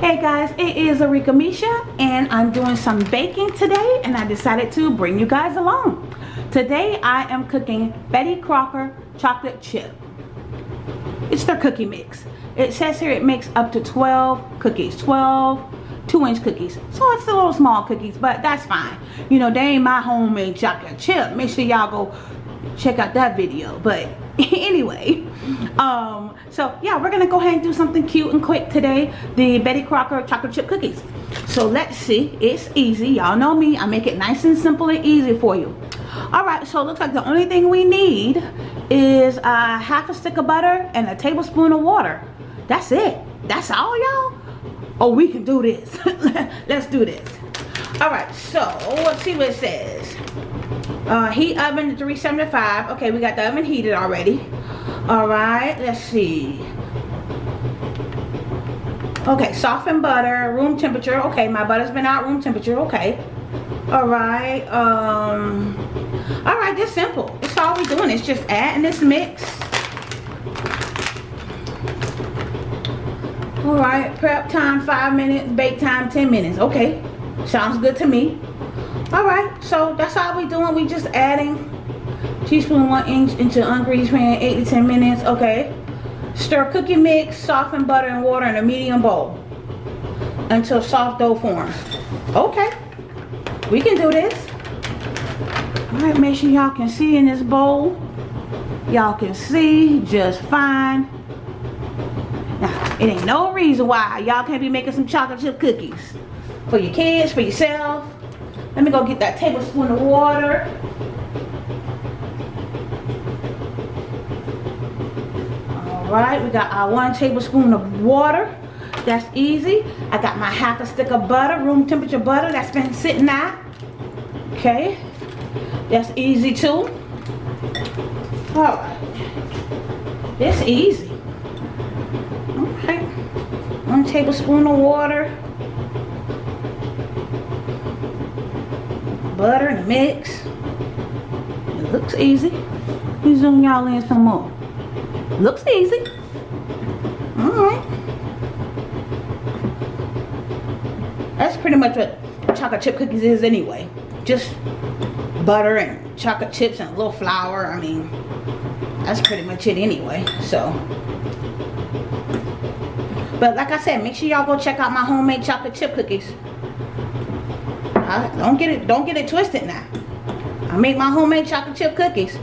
Hey guys, it is Arika Misha and I'm doing some baking today and I decided to bring you guys along. Today I am cooking Betty Crocker chocolate chip. It's their cookie mix. It says here it makes up to 12 cookies, 12 two inch cookies. So it's a little small cookies, but that's fine. You know, they ain't my homemade chocolate chip. Make sure y'all go check out that video. But anyway, um, so yeah, we're gonna go ahead and do something cute and quick today. The Betty Crocker chocolate chip cookies. So let's see, it's easy. Y'all know me, I make it nice and simple and easy for you. All right, so it looks like the only thing we need is a half a stick of butter and a tablespoon of water. That's it. That's all, y'all? Oh, we can do this. Let's do this. All right, so let's see what it says. Uh, heat oven 375. Okay, we got the oven heated already. All right, let's see. Okay, softened butter, room temperature. Okay, my butter's been out room temperature. Okay. All right. Um. All right, this simple. it's all we're doing. It's just adding this mix. All right, prep time five minutes, bake time 10 minutes. Okay, sounds good to me. All right, so that's all we doing. We just adding teaspoon one inch into ungreased pan, eight to 10 minutes. Okay, stir cookie mix, soften butter and water in a medium bowl until soft dough forms. Okay, we can do this. All right, make sure y'all can see in this bowl. Y'all can see just fine. It ain't no reason why y'all can't be making some chocolate chip cookies. For your kids, for yourself. Let me go get that tablespoon of water. Alright, we got our one tablespoon of water. That's easy. I got my half a stick of butter, room temperature butter that's been sitting out. Okay. That's easy too. Alright. It's easy. One tablespoon of water. Butter and mix. It looks easy. Let me zoom y'all in some more. Looks easy. Alright. That's pretty much what chocolate chip cookies is anyway. Just butter and chocolate chips and a little flour. I mean, that's pretty much it anyway. So, but like I said, make sure y'all go check out my homemade chocolate chip cookies. I, don't get it, don't get it twisted now. I make my homemade chocolate chip cookies.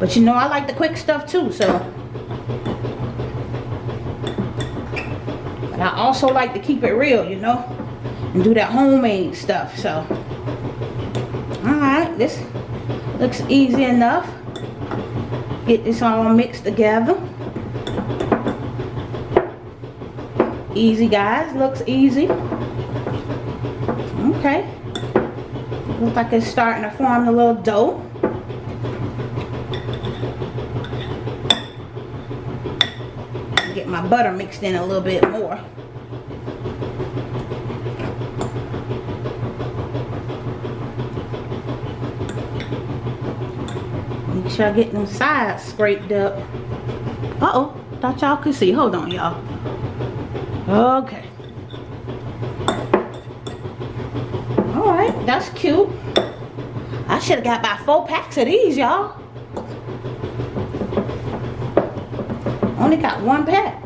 But you know I like the quick stuff too, so. But I also like to keep it real, you know. And do that homemade stuff, so. Alright, this looks easy enough. Get this all mixed together. Easy, guys. Looks easy. Okay. Looks like it's starting to form a little dough. Get my butter mixed in a little bit more. Make sure I get them sides scraped up. Uh-oh. Thought y'all could see. Hold on, y'all. Okay. Alright, that's cute. I should have got about four packs of these, y'all. Only got one pack.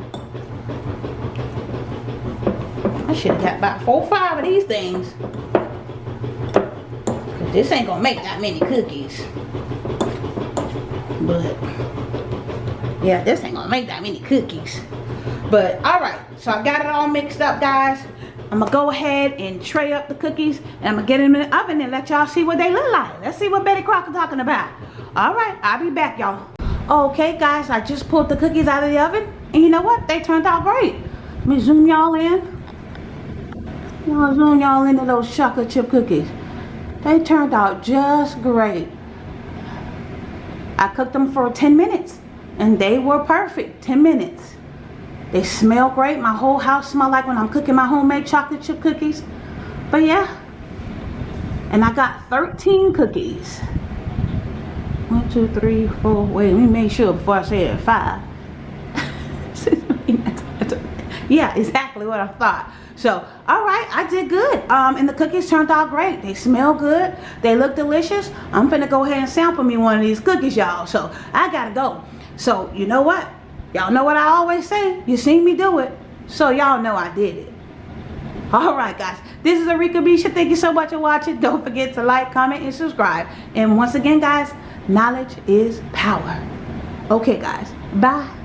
I should have got about four five of these things. Cause this ain't gonna make that many cookies. But, yeah, this ain't gonna make that many cookies. But, alright. So I got it all mixed up, guys. I'm going to go ahead and tray up the cookies. And I'm going to get them in the oven and let y'all see what they look like. Let's see what Betty Crocker talking about. Alright, I'll be back, y'all. Okay, guys, I just pulled the cookies out of the oven. And you know what? They turned out great. Let me zoom y'all in. Y'all zoom y'all into those chocolate chip cookies. They turned out just great. I cooked them for 10 minutes. And they were perfect. 10 minutes. They smell great. My whole house smell like when I'm cooking my homemade chocolate chip cookies. But yeah. And I got 13 cookies. One, two, three, four. Wait, let me make sure before I say it. Five. Yeah, exactly what I thought. So, all right, I did good. Um, and the cookies turned out great. They smell good. They look delicious. I'm finna go ahead and sample me one of these cookies, y'all. So, I gotta go. So, you know what? Y'all know what I always say. You seen me do it. So, y'all know I did it. All right, guys. This is Arika Bisha. Thank you so much for watching. Don't forget to like, comment, and subscribe. And once again, guys, knowledge is power. Okay, guys. Bye.